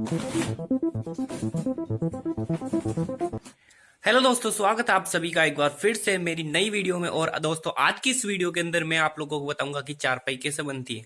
Hello दोस्तों, स्वागत है आप सभी का एक बार फिर से मेरी नई वीडियो में। और दोस्तों, आज की इस वीडियो के अंदर मैं आप लोगों को बताऊँगा कि चारपाई कैसे बनती है।